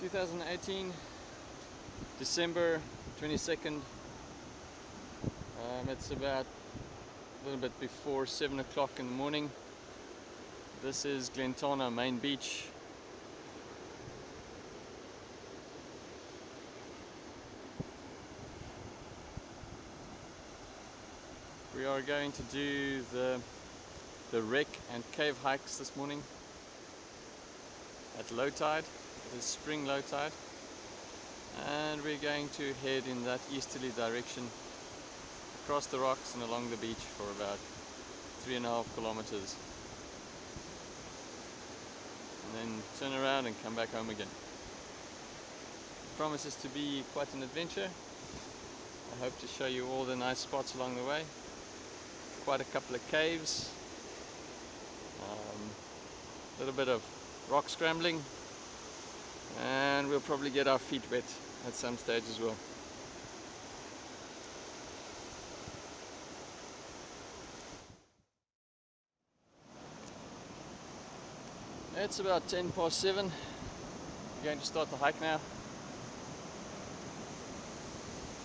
2018 December 22nd um, it's about a little bit before 7 o'clock in the morning. This is Glentana main beach. We are going to do the the wreck and cave hikes this morning at low tide it is spring low tide and we're going to head in that easterly direction across the rocks and along the beach for about three and a half kilometers and then turn around and come back home again. It promises to be quite an adventure. I hope to show you all the nice spots along the way. Quite a couple of caves, um, a little bit of rock scrambling and we'll probably get our feet wet at some stage as well. It's about 10 past 7. We're going to start the hike now.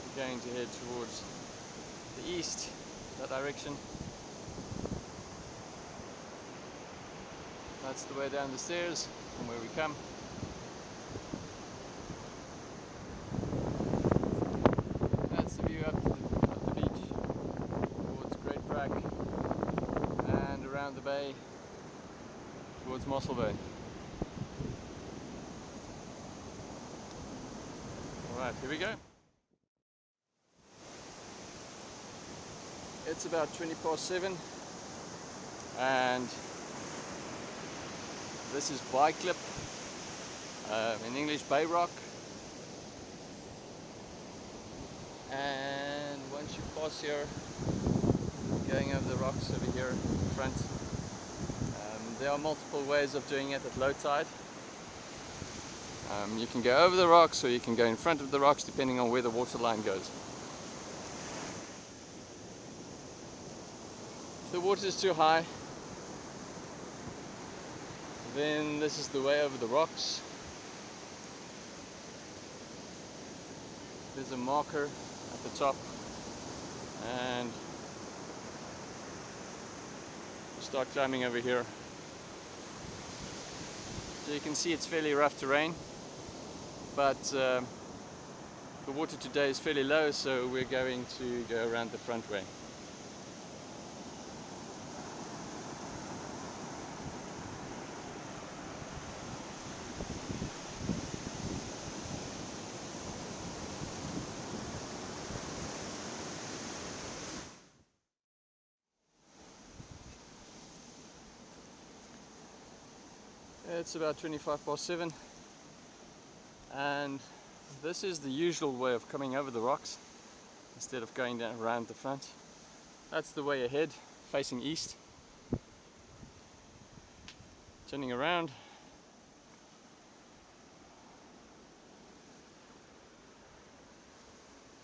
We're going to head towards the east, that direction. That's the way down the stairs from where we come. That's the view up to the, up the beach towards Great Brak and around the bay towards Mossel Bay. Alright, here we go. It's about 20 past 7 and this is Baaiklip, uh, in English Bay Rock. And once you pass here, going over the rocks over here in front, um, there are multiple ways of doing it at low tide. Um, you can go over the rocks or you can go in front of the rocks depending on where the water line goes. If the water is too high, then this is the way over the rocks. There's a marker at the top and start climbing over here. So you can see it's fairly rough terrain but uh, the water today is fairly low so we're going to go around the front way. It's about 25 past 7 and this is the usual way of coming over the rocks instead of going down around the front. That's the way ahead, facing east. Turning around.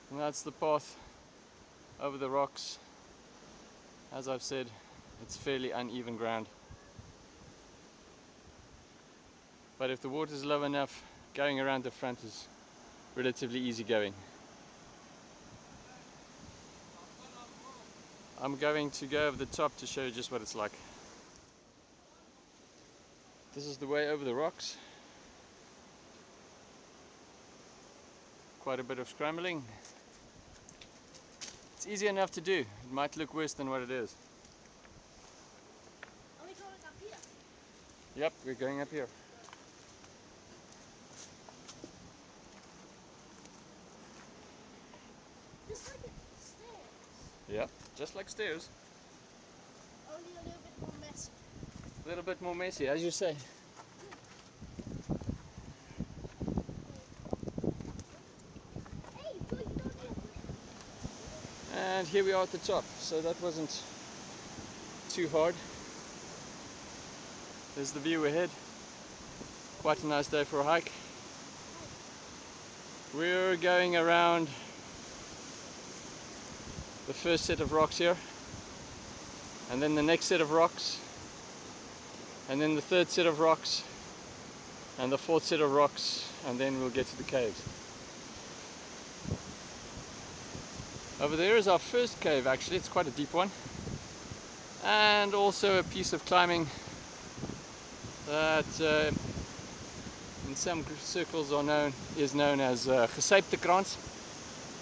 And that's the path over the rocks. As I've said, it's fairly uneven ground. But if the water is low enough, going around the front is relatively easy going. I'm going to go over the top to show you just what it's like. This is the way over the rocks. Quite a bit of scrambling. It's easy enough to do. It might look worse than what it is. Are we going up here? Yep, we're going up here. Just like it's stairs. Yep, just like stairs. Only a little bit more messy. A little bit more messy, as you say. And here we are at the top, so that wasn't too hard. There's the view ahead. Quite a nice day for a hike. We're going around the first set of rocks here, and then the next set of rocks, and then the third set of rocks, and the fourth set of rocks and then we'll get to the caves. Over there is our first cave actually, it's quite a deep one. And also a piece of climbing that uh, in some circles are known is known as uh, Gesyptekrans.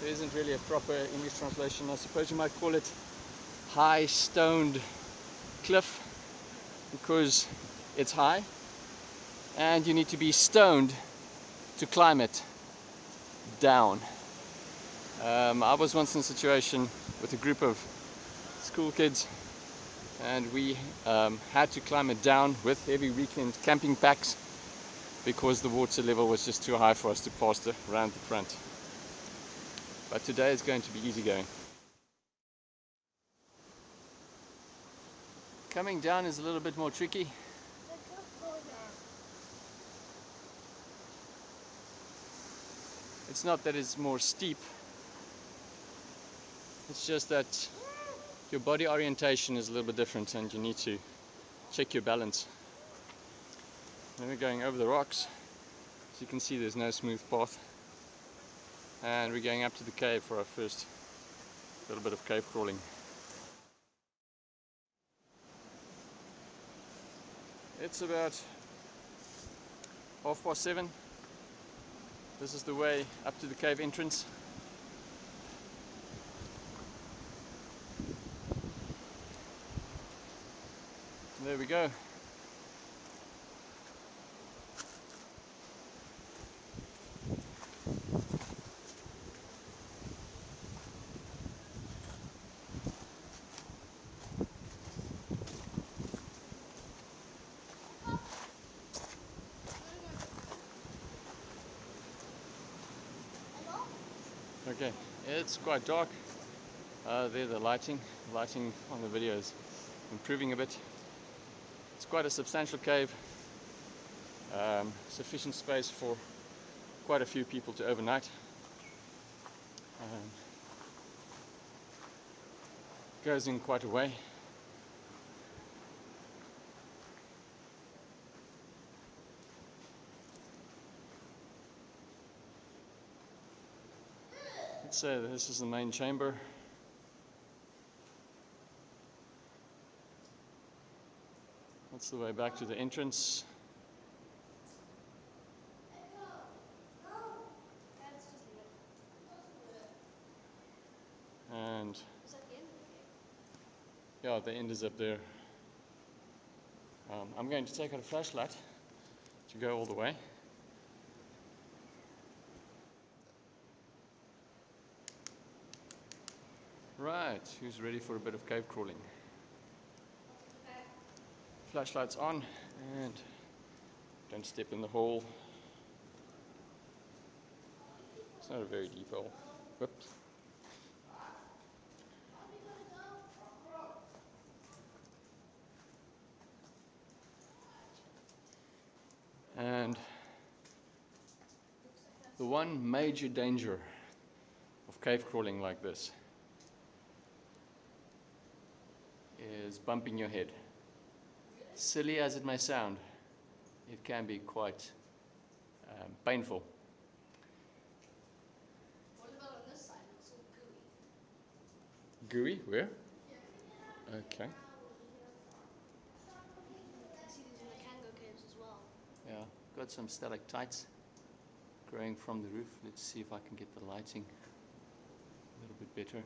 There isn't really a proper English translation. I suppose you might call it high stoned cliff because it's high and you need to be stoned to climb it down. Um, I was once in a situation with a group of school kids and we um, had to climb it down with heavy weekend camping packs because the water level was just too high for us to pass around the front. But today is going to be easy going. Coming down is a little bit more tricky. It's not that it's more steep, it's just that your body orientation is a little bit different and you need to check your balance. Then we're going over the rocks. As you can see there's no smooth path. And we're going up to the cave for our first little bit of cave crawling. It's about half past seven. This is the way up to the cave entrance. There we go. Okay, it's quite dark. Uh, there the lighting, lighting on the video is improving a bit. It's quite a substantial cave, um, sufficient space for quite a few people to overnight. Um, goes in quite a way. Say this is the main chamber. That's the way back to the entrance. And yeah, the end is up there. Um, I'm going to take out a flashlight to go all the way. Right, who's ready for a bit of cave crawling? Flashlights on and don't step in the hole. It's not a very deep hole. Whoops. And the one major danger of cave crawling like this is bumping your head. Silly as it may sound, it can be quite um, painful. What about on this side? It's all gooey. Gooey, where? Okay. I see in the Cango caves as well. Yeah, got some stalactites growing from the roof. Let's see if I can get the lighting a little bit better.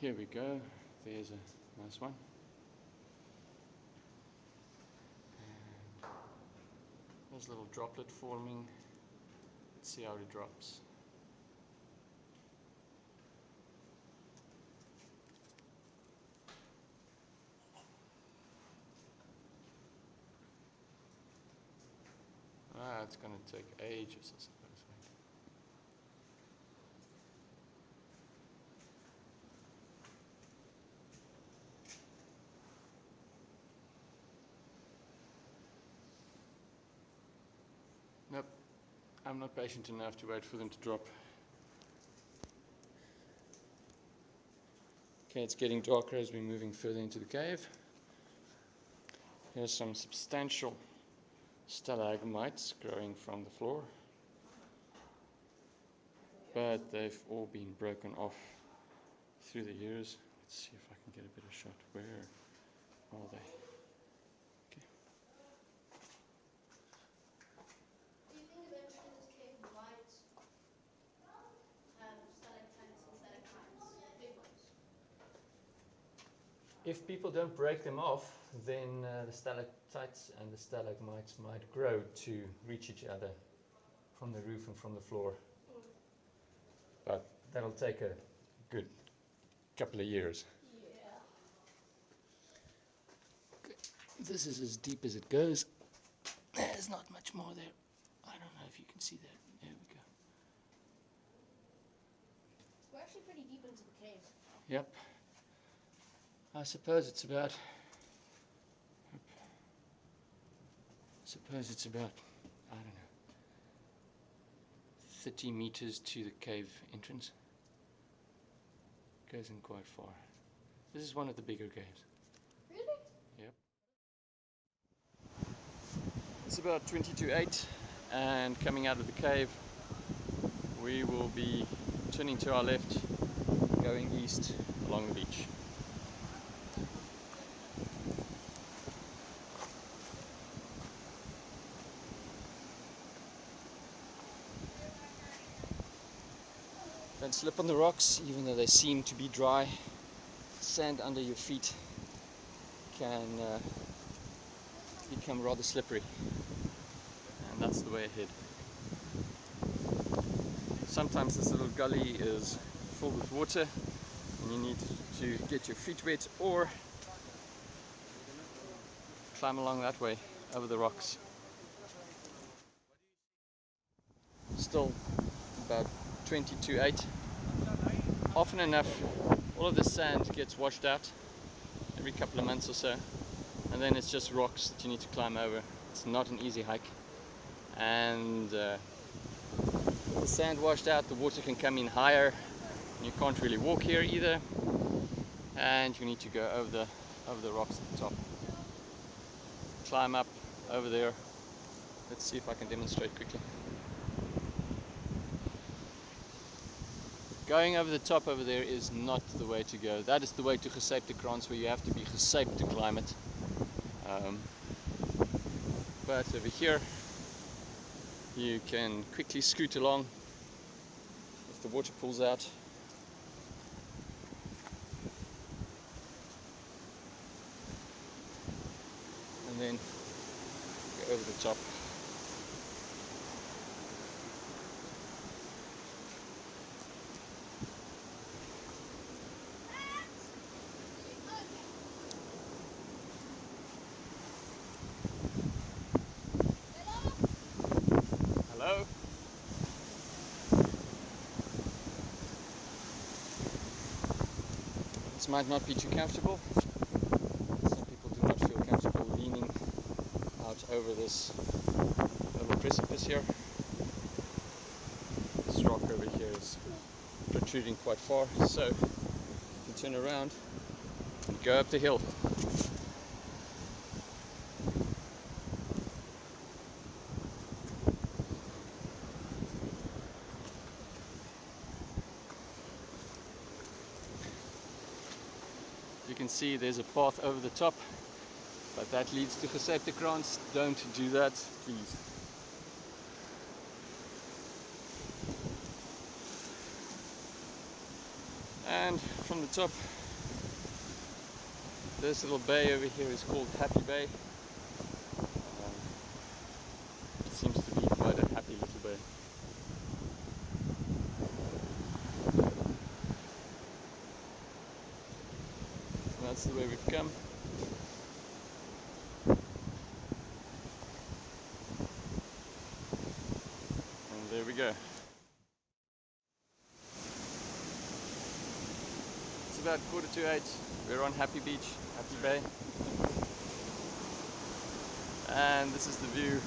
Here we go. There's a nice one. And there's a little droplet forming. Let's see how it drops. Ah, it's going to take ages, I suppose. Wait. Nope, I'm not patient enough to wait for them to drop. Okay, it's getting darker as we're moving further into the cave. Here's some substantial stalagmites growing from the floor. But they've all been broken off through the years. Let's see if I can get a better shot. Where are they? Do you think eventually this cave might have stalactites and stalagmites, big ones? If people don't break them off, then uh, the stalactites and the stalagmites might grow to reach each other from the roof and from the floor. But that'll take a good couple of years. Yeah. This is as deep as it goes. There's not much more there. I don't know if you can see that. There we go. We're actually pretty deep into the cave. Yep. I suppose it's about. Suppose it's about. I don't know. 30 meters to the cave entrance. Goes in quite far. This is one of the bigger caves. Really? Yep it's about 20 to 8 and coming out of the cave we will be turning to our left going east along the beach. Slip on the rocks even though they seem to be dry. Sand under your feet can uh, become rather slippery and that's the way ahead. Sometimes this little gully is filled with water and you need to get your feet wet or climb along that way over the rocks. Still about 20 to 8. Often enough all of the sand gets washed out every couple of months or so and then it's just rocks that you need to climb over. It's not an easy hike. And uh, the sand washed out the water can come in higher you can't really walk here either and you need to go over the over the rocks at the top. Climb up over there. Let's see if I can demonstrate quickly going over the top over there is not the way to go that is the way to Gesaeptekrans where you have to be Gesape to climb it um, but over here you can quickly scoot along if the water pulls out. And then go over the top. Hello? This might not be too comfortable. Some people do not feel comfortable leaning out over this little precipice here. This rock over here is protruding quite far, so you can turn around and go up the hill. You can see there's a path over the top, but that leads to Gesaeptekrans. Don't do that, please. And from the top, this little bay over here is called Happy Bay. 228. We're on Happy Beach, Happy Bay. And this is the view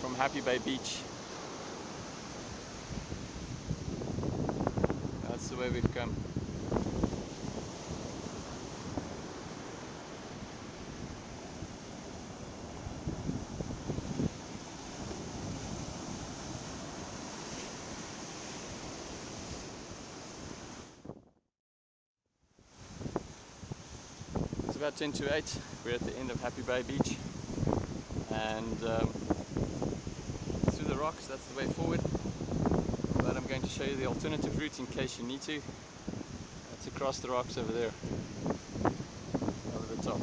from Happy Bay Beach. That's the way we've come. About 10 to 8. We're at the end of Happy Bay Beach. And um, through the rocks, that's the way forward. But I'm going to show you the alternative route in case you need to. That's across the rocks over there. Over the top.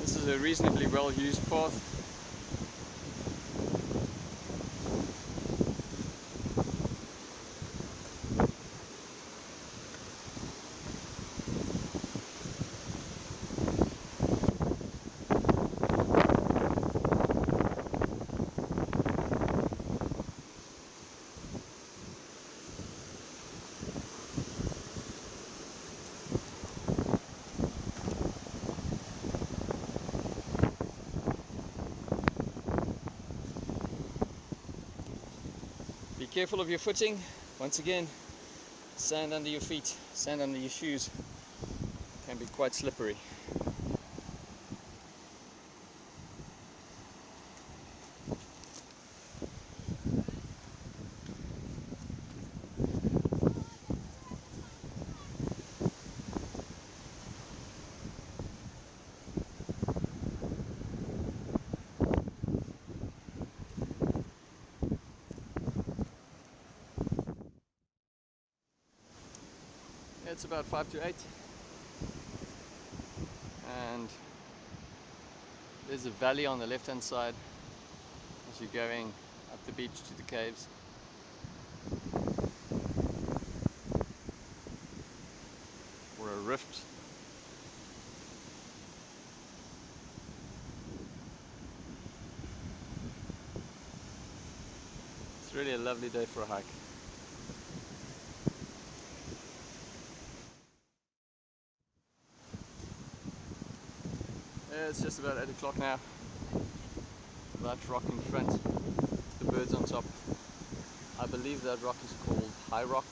This is a reasonably well used path. Be careful of your footing. Once again, sand under your feet, sand under your shoes can be quite slippery. About 5 to 8 and there's a valley on the left hand side as you're going up the beach to the caves. Or a rift. It's really a lovely day for a hike. Yeah, it's just about 8 o'clock now. That rock in front, the birds on top. I believe that rock is called High Rock.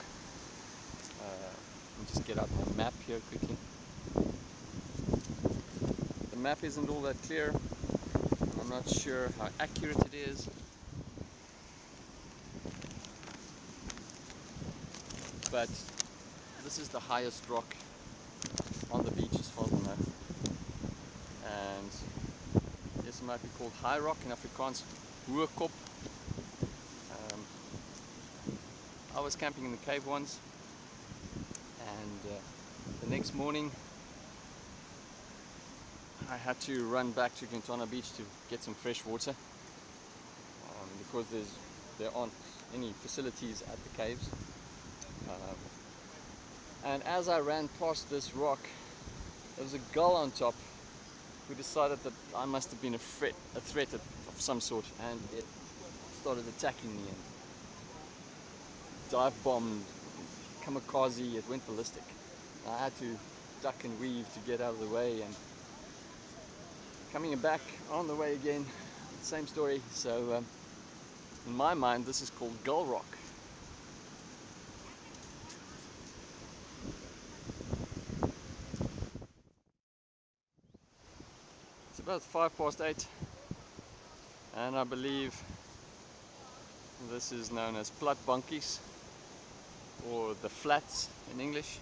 Uh, let me just get out my map here quickly. The map isn't all that clear. I'm not sure how accurate it is. But this is the highest rock on the beach as far as I know and yes, it might be called high rock in Afrikaans, Hoekop. Um, I was camping in the cave once, and uh, the next morning I had to run back to Glentana Beach to get some fresh water um, because there's there aren't any facilities at the caves. Um, and as I ran past this rock, there was a gull on top who decided that I must have been a threat, a threat of, of some sort, and it started attacking me and dive bombed, kamikaze, it went ballistic. I had to duck and weave to get out of the way, and coming back on the way again, same story. So, um, in my mind, this is called Gull Rock. It's about five past eight, and I believe this is known as Platbankies or the flats in English.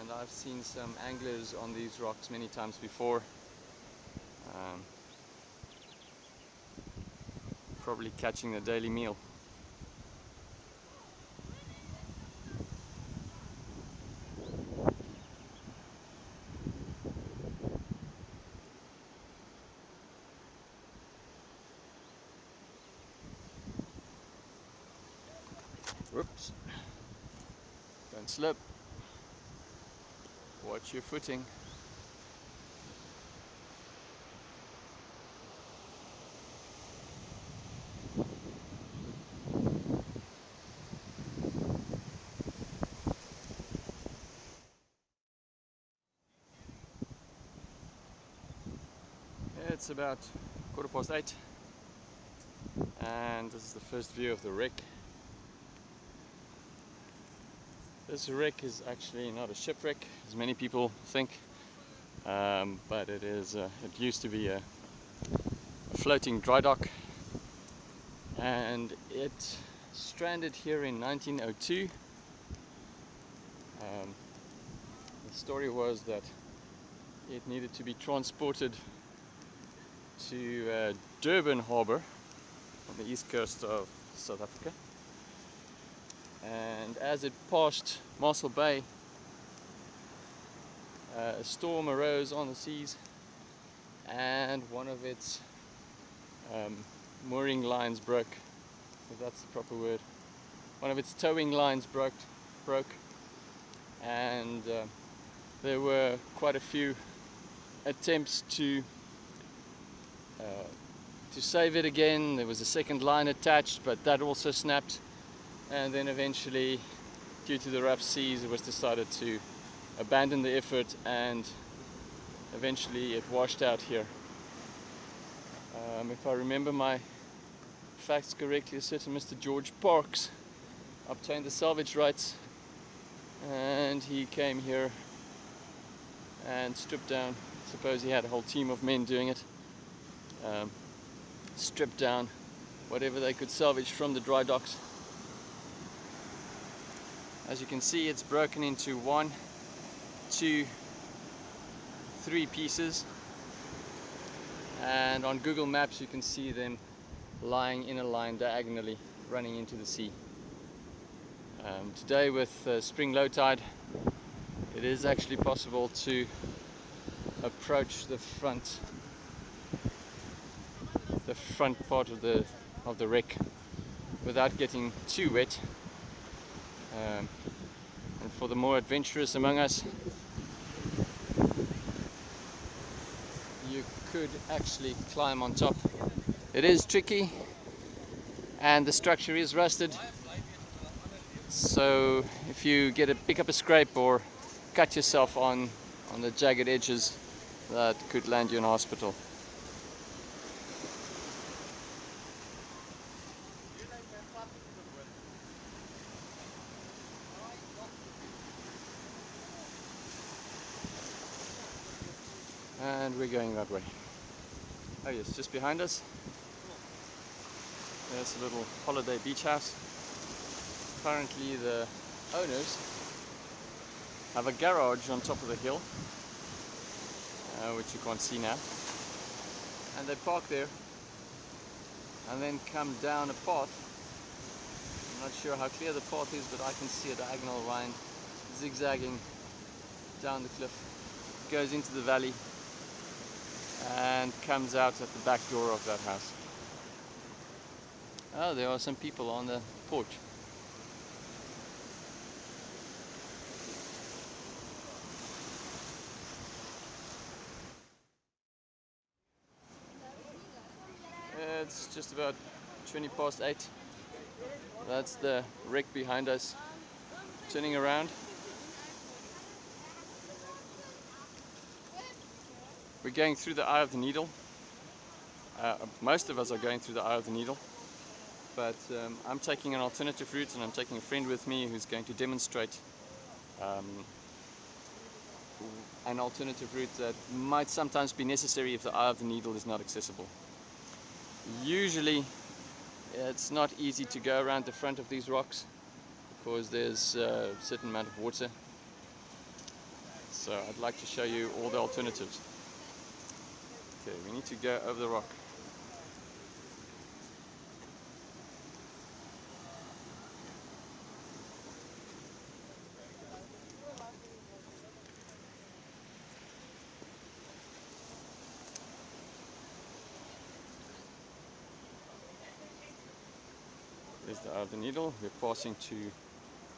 And I've seen some anglers on these rocks many times before. Um, probably catching the daily meal. Whoops. Don't slip. Watch your footing. It's about quarter past eight and this is the first view of the wreck. This wreck is actually not a shipwreck as many people think um, but it is uh, it used to be a, a floating dry dock and it stranded here in 1902 um, the story was that it needed to be transported to uh, Durban Harbour on the east coast of South Africa and as it passed Mossel Bay uh, a storm arose on the seas and one of its um, mooring lines broke if that's the proper word one of its towing lines broke broke and uh, there were quite a few attempts to uh, to save it again. There was a second line attached, but that also snapped. And then eventually, due to the rough seas, it was decided to abandon the effort and eventually it washed out here. Um, if I remember my facts correctly, a certain Mr. George Parks obtained the salvage rights and he came here and stripped down suppose he had a whole team of men doing it um, stripped down whatever they could salvage from the dry docks as you can see it's broken into one two three pieces. And on Google Maps you can see them lying in a line diagonally running into the sea. Um, today with uh, spring low tide it is actually possible to approach the front the front part of the of the wreck without getting too wet um, and for the more adventurous among us you could actually climb on top it is tricky and the structure is rusted so if you get a pick up a scrape or cut yourself on on the jagged edges that could land you in hospital. And we're going that way. Oh yes, just behind us. There's a little holiday beach house. Apparently the owners have a garage on top of the hill uh, which you can't see now. And they park there and then come down a path. I'm not sure how clear the path is but I can see a diagonal line zigzagging down the cliff. It goes into the valley and comes out at the back door of that house. Oh there are some people on the porch. It's just about 20 past 8 that's the wreck behind us turning around we're going through the eye of the needle uh, most of us are going through the eye of the needle but um, I'm taking an alternative route and I'm taking a friend with me who's going to demonstrate um, an alternative route that might sometimes be necessary if the eye of the needle is not accessible. Usually it's not easy to go around the front of these rocks because there's a certain amount of water. So I'd like to show you all the alternatives. Okay, we need to go over the rock. is the eye of the needle. We're passing to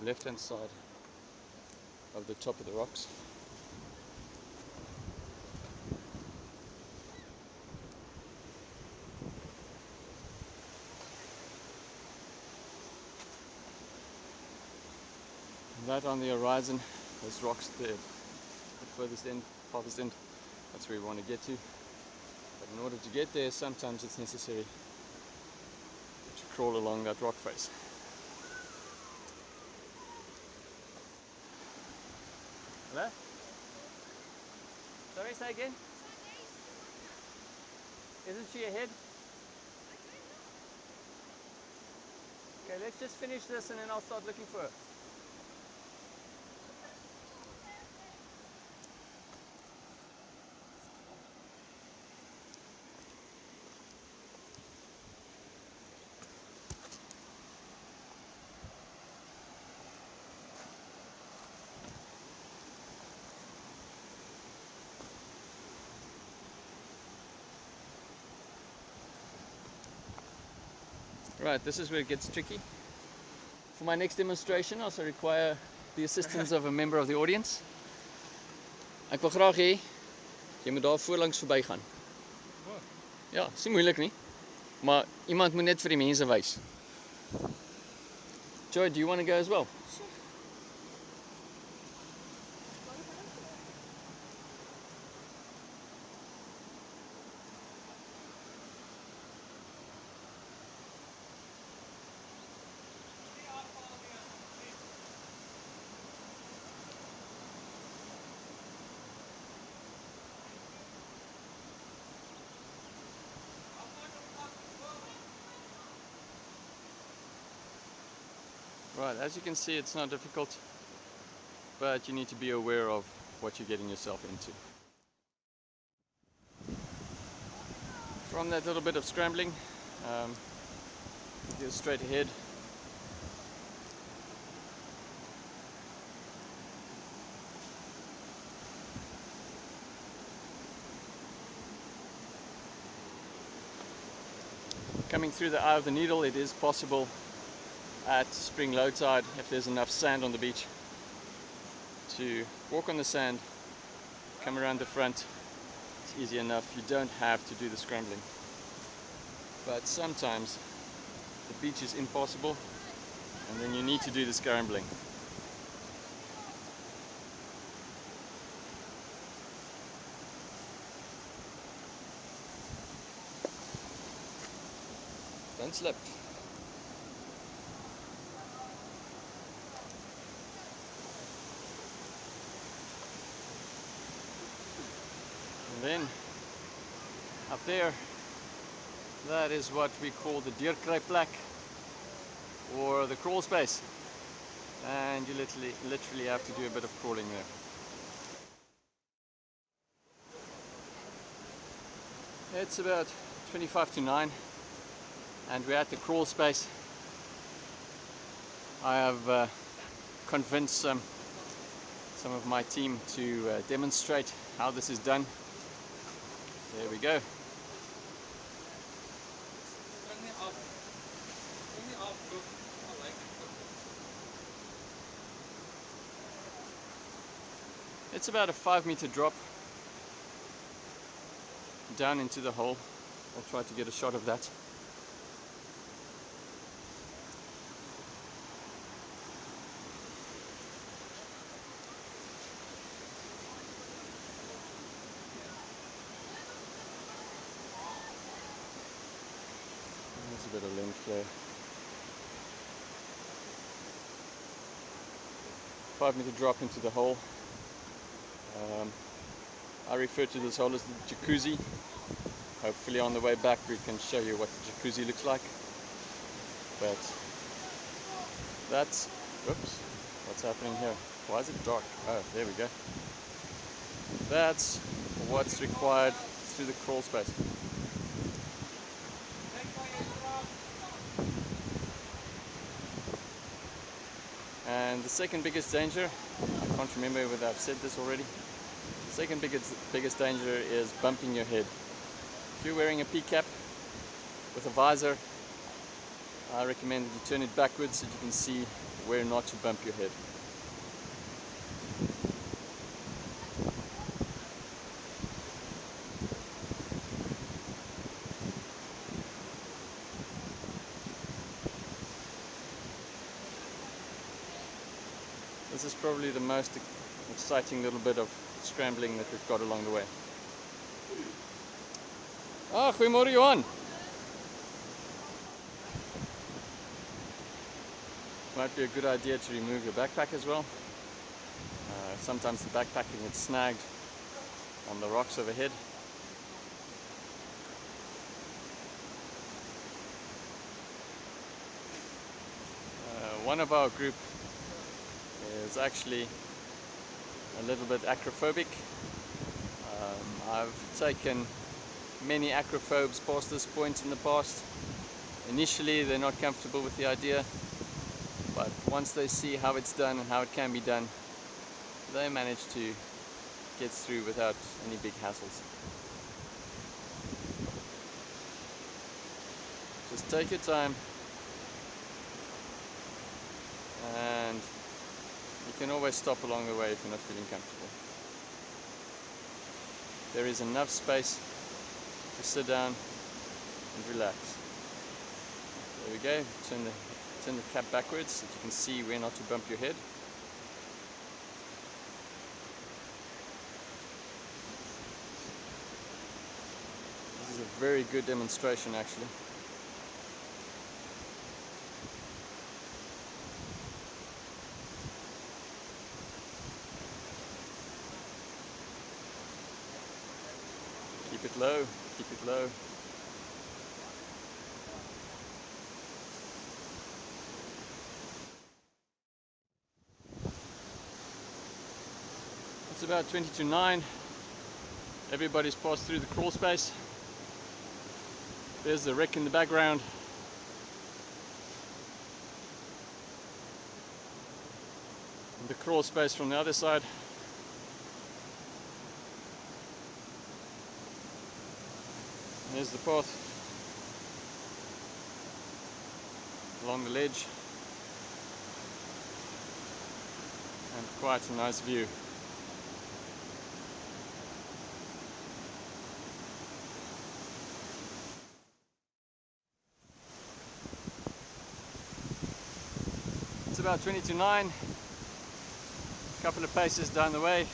left hand side of the top of the rocks. That on the horizon, those rocks there, the furthest end, farthest end, that's where we want to get to. But in order to get there, sometimes it's necessary to crawl along that rock face. Hello? Sorry, say again? Isn't she ahead? Okay, let's just finish this and then I'll start looking for her. Right, this is where it gets tricky. For my next demonstration, I also require the assistance of a member of the audience. Ek wil graag hê jy moet daar voorlangs verbygaan. Ja, is nie moeilik nie. Maar iemand moet net vir die mense wys. Joy, do you want to go as well? As you can see it's not difficult, but you need to be aware of what you're getting yourself into. From that little bit of scrambling, um, go straight ahead. Coming through the eye of the needle, it is possible at spring low tide if there's enough sand on the beach to walk on the sand come around the front it's easy enough. You don't have to do the scrambling. But sometimes the beach is impossible and then you need to do the scrambling. Don't slip then up there that is what we call the Dierkruipplek or the crawl space. And you literally literally have to do a bit of crawling there. It's about 25 to 9 and we're at the crawl space. I have uh, convinced some some of my team to uh, demonstrate how this is done there we go. It's about a five meter drop down into the hole. I'll try to get a shot of that. There's a bit of length there. Five meter drop into the hole. Um, I refer to this hole as the jacuzzi. Hopefully on the way back we can show you what the jacuzzi looks like. But that's, whoops, what's happening here? Why is it dark? Oh, there we go. That's what's required through the crawl space. And the second biggest danger, I can't remember whether I've said this already, the second biggest, biggest danger is bumping your head. If you're wearing a P-cap with a visor, I recommend that you turn it backwards so you can see where not to bump your head. This is probably the most exciting little bit of scrambling that we've got along the way. Ah, goeiemôre Johan. Might be a good idea to remove your backpack as well. Uh, sometimes the backpack gets snagged on the rocks overhead. Uh, one of our group is actually a little bit acrophobic. Um, I've taken many acrophobes past this point in the past. Initially they're not comfortable with the idea, but once they see how it's done and how it can be done, they manage to get through without any big hassles. Just take your time you can always stop along the way if you're not feeling comfortable. There is enough space to sit down and relax. There we go, turn the, turn the cap backwards so you can see where not to bump your head. This is a very good demonstration actually. It low, keep it low. It's about 20 to 9. Everybody's passed through the crawl space. There's the wreck in the background. And the crawl space from the other side. There's the path along the ledge and quite a nice view. It's about 20 to 9, a couple of paces down the way.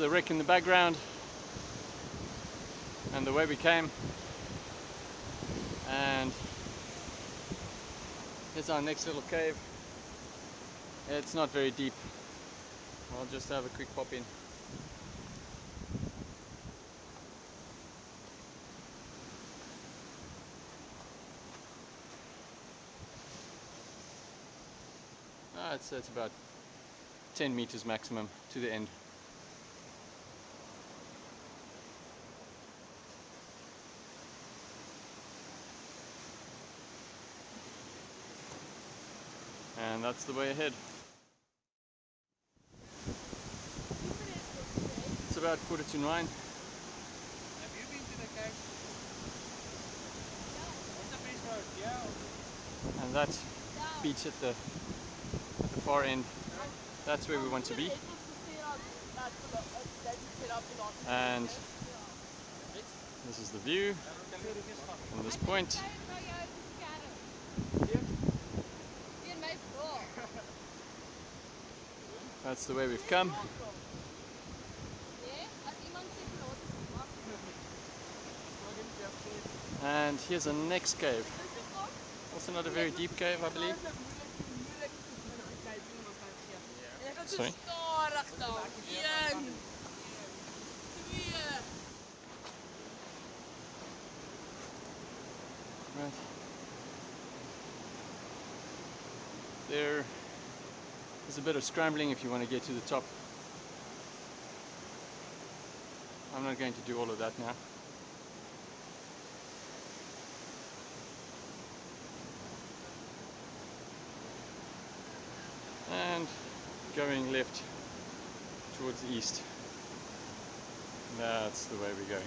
The wreck in the background and the way we came. And here's our next little cave. It's not very deep. I'll just have a quick pop in. Ah, it's, it's about 10 meters maximum to the end. And that's the way ahead. It's about quarter to nine. Have you been to the cave? What's the best road? Yeah. And that beach at the, at the far end, that's where we want to be. And this is the view from this point. That's the way we've come. And here's the next cave. Also not a very deep cave, I believe. Sorry? Right. There is a bit of scrambling if you want to get to the top. I'm not going to do all of that now. And going left towards the east. That's the way we're going.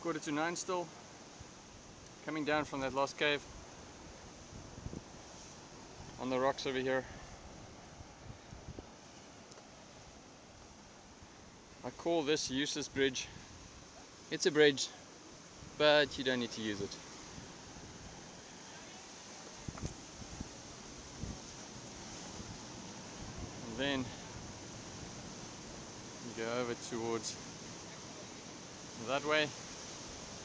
Quarter to nine still. Coming down from that last cave. on the rocks over here. I call this useless bridge. It's a bridge, but you don't need to use it. And then go over towards that way,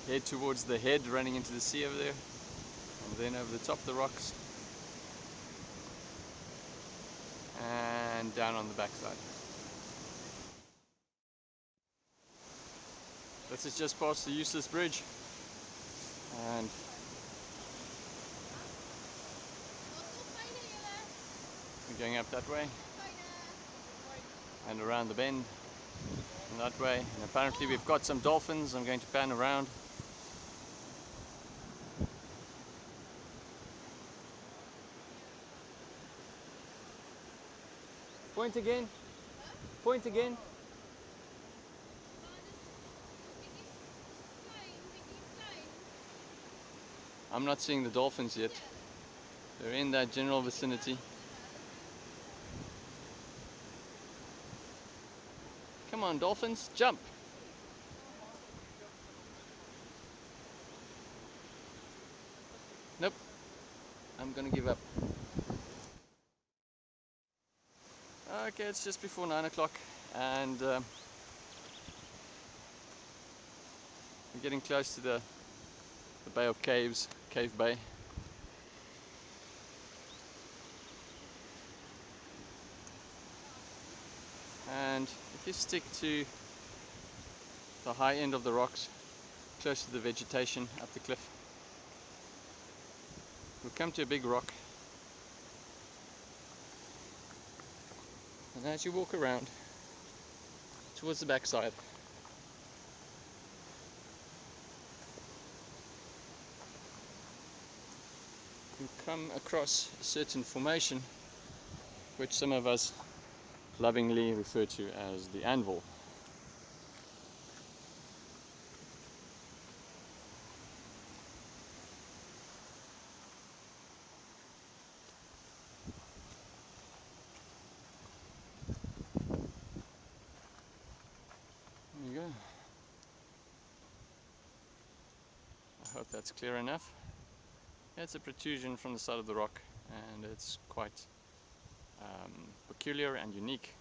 head towards the head running into the sea over there, and then over the top of the rocks, and down on the backside. This is just past the useless bridge, and we're going up that way and around the bend and that way and apparently we've got some dolphins I'm going to pan around point again. Point again. I'm not seeing the dolphins yet. They're in that general vicinity. Come on, dolphins, jump. Nope, I'm gonna give up. Okay, it's just before nine o'clock and um, we're getting close to the, the Bay of Caves, Cave Bay. and if you stick to the high end of the rocks close to the vegetation up the cliff we'll come to a big rock and as you walk around towards the backside you come across a certain formation which some of us lovingly refer to as the anvil. There you go. I hope that's clear enough. It's a protrusion from the side of the rock and it's quite um, peculiar and unique.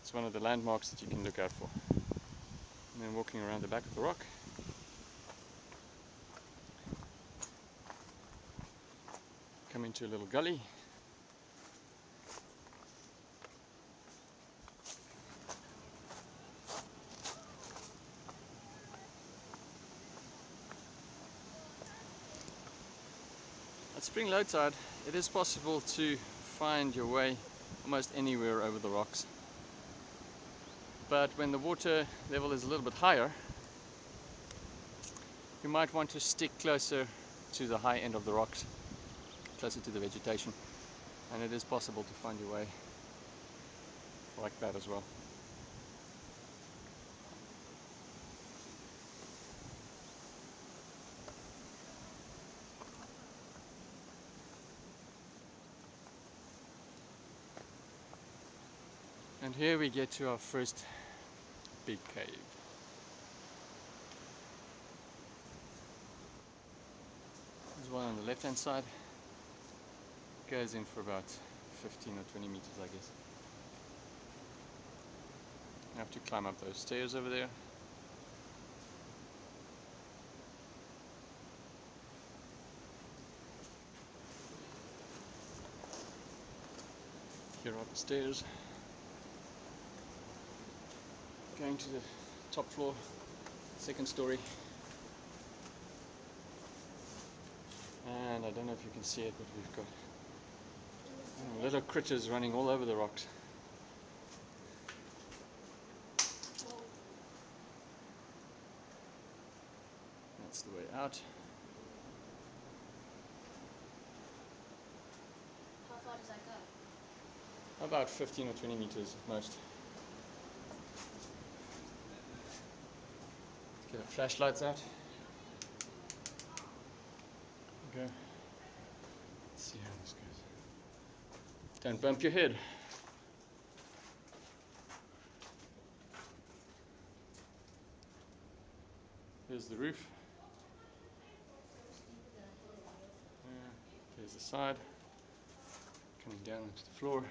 It's one of the landmarks that you can look out for. And then walking around the back of the rock. Come into a little gully. Spring low tide it is possible to find your way almost anywhere over the rocks. But when the water level is a little bit higher, you might want to stick closer to the high end of the rocks, closer to the vegetation. And it is possible to find your way like that as well. And here we get to our first big cave. There's one on the left hand side. Goes in for about 15 or 20 meters I guess. You have to climb up those stairs over there. Here are the stairs. Going to the top floor, second story. And I don't know if you can see it, but we've got little critters running all over the rocks. That's the way out. How far does that go? About 15 or 20 meters at most. Get our flashlights out. Okay. see how this goes. Don't bump your head. Here's the roof. There's the side. Coming down onto the floor.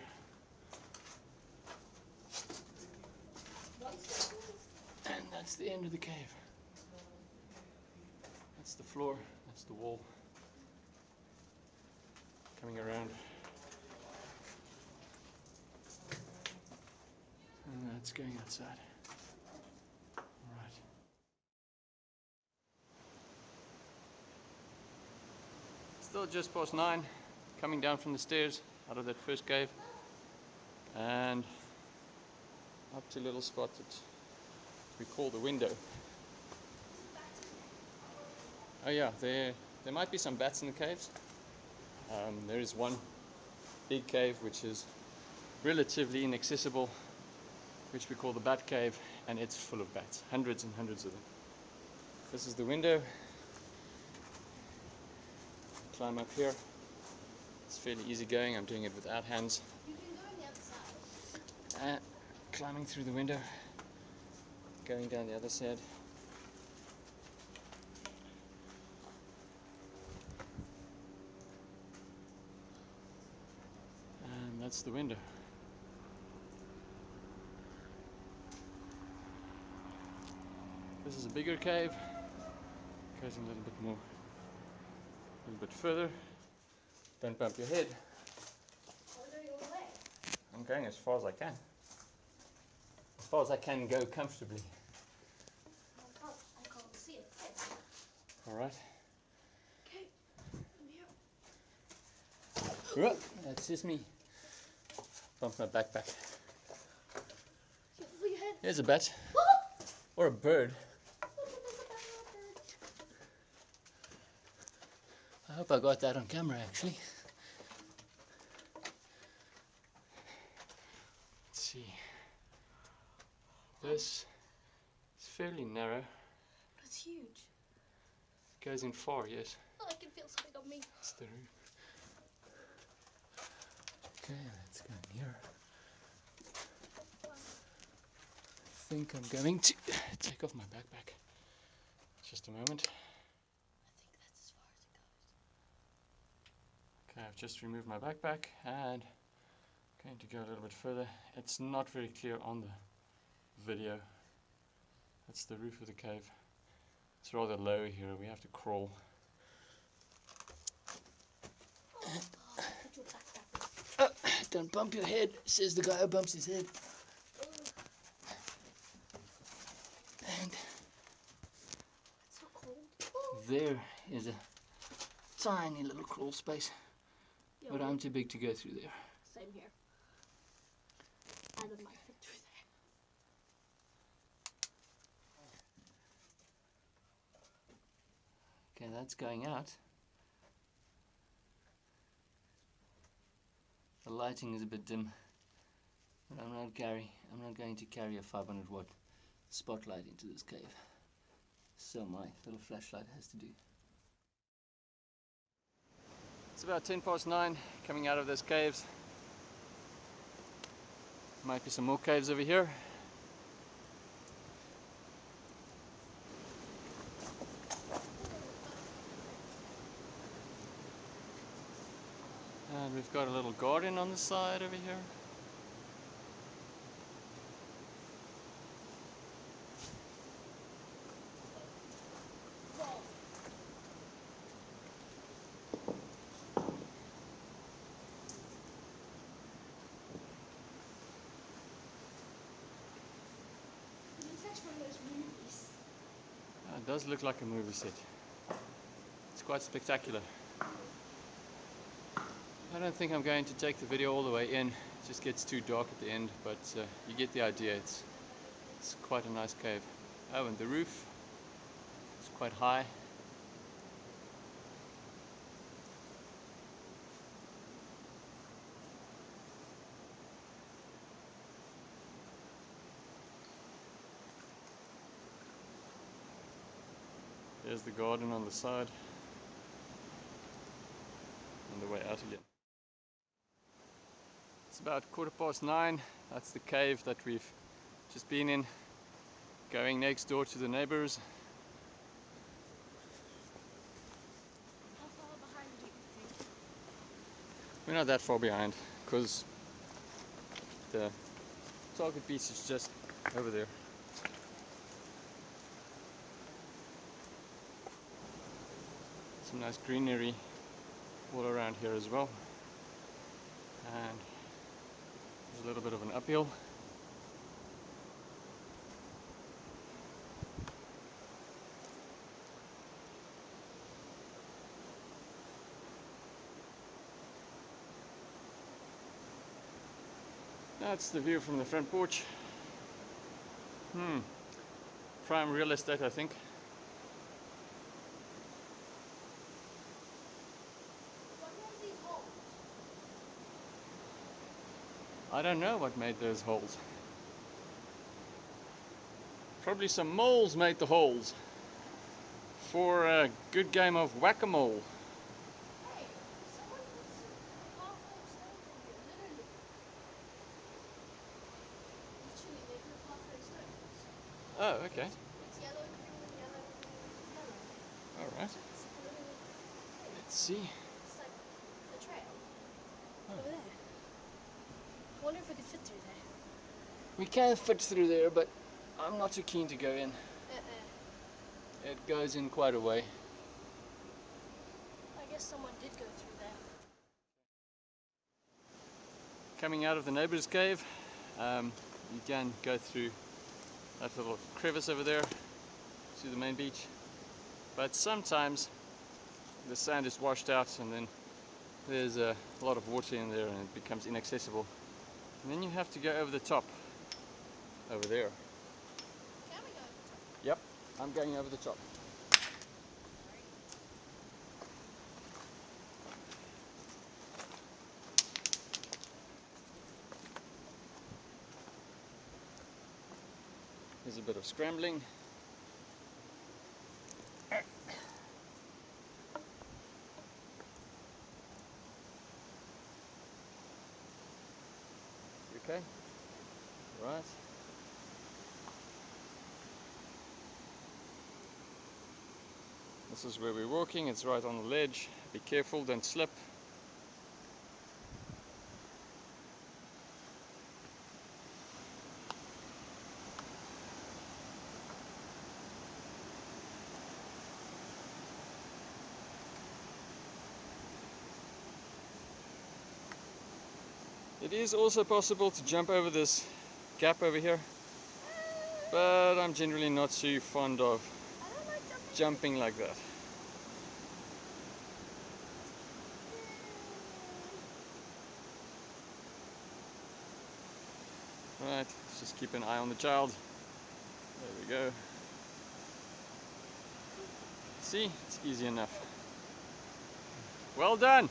And that's the end of the cave. That's the floor, that's the wall. Coming around. And that's going outside. Alright. Still just past nine, coming down from the stairs out of that first cave. And up to a little spot that we call the window. Oh yeah, there there might be some bats in the caves. Um, there is one big cave which is relatively inaccessible, which we call the bat cave, and it's full of bats, hundreds and hundreds of them. This is the window. Climb up here. It's fairly easy going. I'm doing it without hands. You can go on the other side. Uh, climbing through the window, going down the other side. And that's the window. This is a bigger cave. Goes in a little bit more, a little bit further. Don't bump your head. We're going all the way. I'm going as far as I can. As far as I can go comfortably. I can't, I can't see it. Alright. Okay, I'm here. That's just me. Bump my backpack. Careful your head. Here's a bat. Or a bird. I hope I got that on camera actually. Let's see. This is fairly narrow. It's huge. Goes in far, yes. Oh, I can feel something on me. It's the roof. Okay, near. I think I'm going to take off my backpack. Just a moment. Okay, I've just removed my backpack and I'm going to go a little bit further. It's not very clear on the video. That's the roof of the cave. It's rather low here. We have to crawl. Don't bump your head, says the guy who bumps his head. And It's so cold. there is a tiny little crawl space, Yeah, but I'm too big to go through there. Same here. Adam might fit through there. Okay, that's going out. The lighting is a bit dim, but I'm not carry. I'm not going to carry a 500 watt spotlight into this cave. So my little flashlight has to do. It's about 10 past 9 coming out of those caves. Might be some more caves over here. And we've got a little garden on the side over here. It's actually one of those movies. Uh, it does look like a movie set. It's quite spectacular. I don't think I'm going to take the video all the way in. It just gets too dark at the end, but uh, you get the idea. It's, it's quite a nice cave. Oh, and the roof is quite high. There's the garden on the side. on the way out again. About quarter past nine. That's the cave that we've just been in. Going next door to the neighbors. We're not that far behind because the target beach is just over there. Some nice greenery all around here as well. And a little bit of an uphill. That's the view from the front porch. Hmm. Prime real estate, I think. What made these holes? I don't know what made those holes. Probably some moles made the holes for a good game of whack-a-mole. Hey, someone put some half-whole stones in here, literally. Literally, they put half-whole stones. Oh, okay. It's yellow, green, yellow, green, yellow. All right. It's literally, Let's see. it's like a trail. Oh. Over there. I wonder if we could fit through there. We can fit through there, but I'm not too keen to go in. Uh-uh. It goes in quite a way. I guess someone did go through there. Coming out of the neighbor's cave, um, you can go through that little crevice over there to the main beach. But sometimes the sand is washed out and then there's a lot of water in there and it becomes inaccessible. And then you have to go over the top, over there. Go? Yep, I'm going over the top. There's a bit of scrambling. You okay? Right. This is where we're walking, it's right on the ledge. Be careful, don't slip. It is also possible to jump over this gap over here, but I'm generally not too fond of jumping like that. Right, let's keep an eye on the child. There we go. See, it's easy enough. Well done!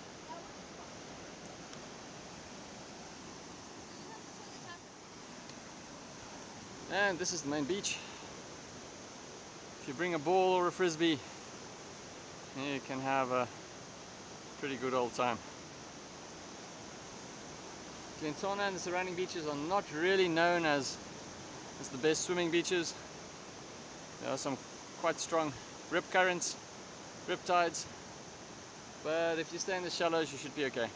And this is the main beach. If you bring a ball or a frisbee, you can have a pretty good old time. Glentana and the surrounding beaches are not really known as, as the best swimming beaches. There are some quite strong rip currents, rip tides, but if you stay in the shallows you should be okay.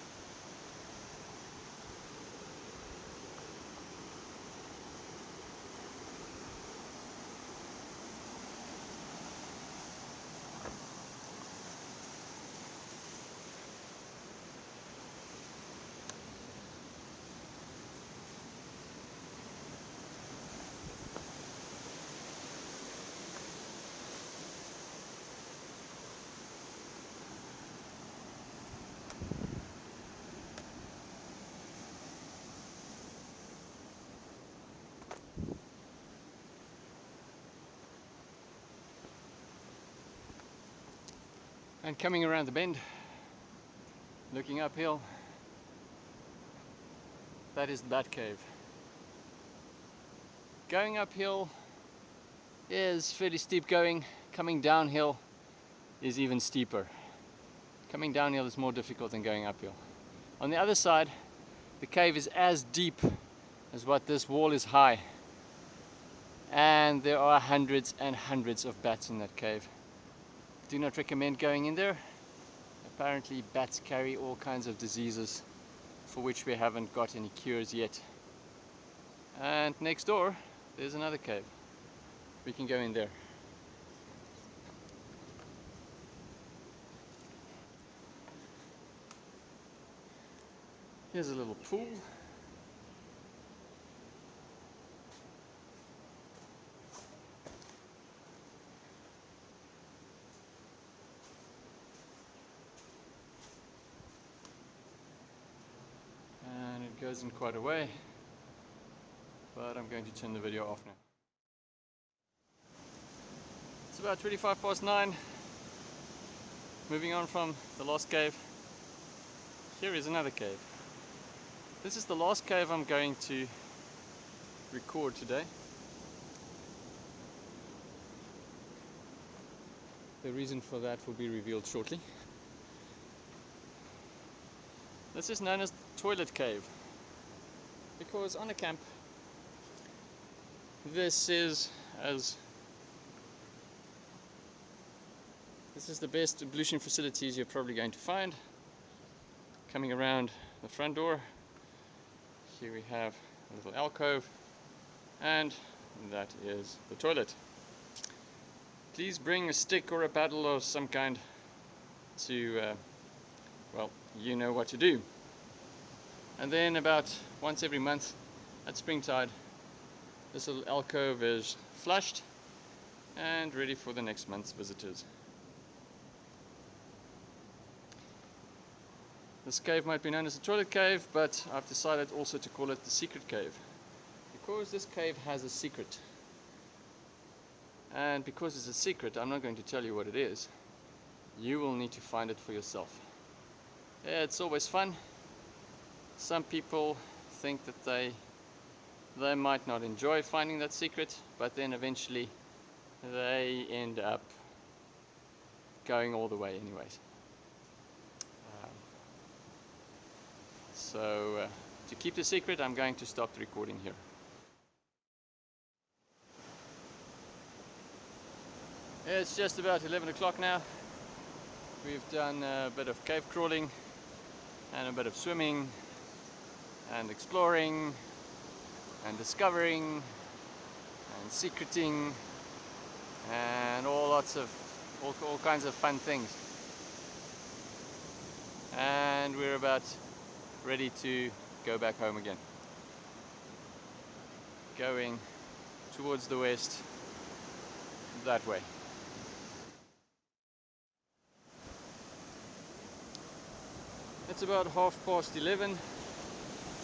And coming around the bend, looking uphill, that is the Bat Cave. Going uphill is fairly steep going, coming downhill is even steeper. Coming downhill is more difficult than going uphill. On the other side, the cave is as deep as what this wall is high. And there are hundreds and hundreds of bats in that cave. Do not recommend going in there. Apparently bats carry all kinds of diseases for which we haven't got any cures yet. And next door, there's another cave. We can go in there. Here's a little pool. Goes in quite a way, but I'm going to turn the video off now. It's about 25 past 9. Moving on from the last cave. Here is another cave. This is the last cave I'm going to record today. The reason for that will be revealed shortly. This is known as toilet cave because on a camp this is as this is the best ablution facilities you're probably going to find coming around the front door here we have a little alcove and that is the toilet. Please bring a stick or a paddle of some kind to, uh, well, you know what to do. And then about once every month at springtide, this little alcove is flushed and ready for the next month's visitors. This cave might be known as the toilet cave, but I've decided also to call it the secret cave. Because this cave has a secret. And because it's a secret, I'm not going to tell you what it is. You will need to find it for yourself. Yeah, it's always fun. Some people think that they they might not enjoy finding that secret, but then eventually they end up going all the way anyways. So uh, to keep the secret, I'm going to stop the recording here. It's just about 11 o'clock now. We've done a bit of cave crawling and a bit of swimming and exploring and discovering and secreting and all lots of all, all kinds of fun things and we're about ready to go back home again. Going towards the west that way. It's about half past 11.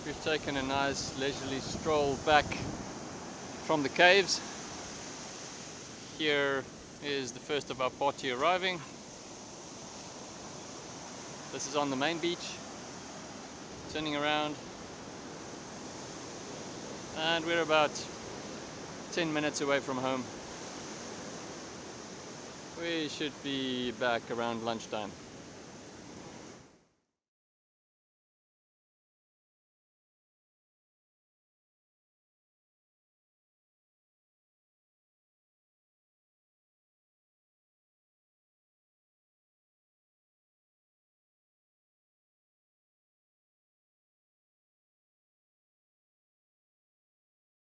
We've taken a nice leisurely stroll back from the caves. Here is the first of our party arriving. This is on the main beach turning around and we're about 10 minutes away from home we should be back around lunchtime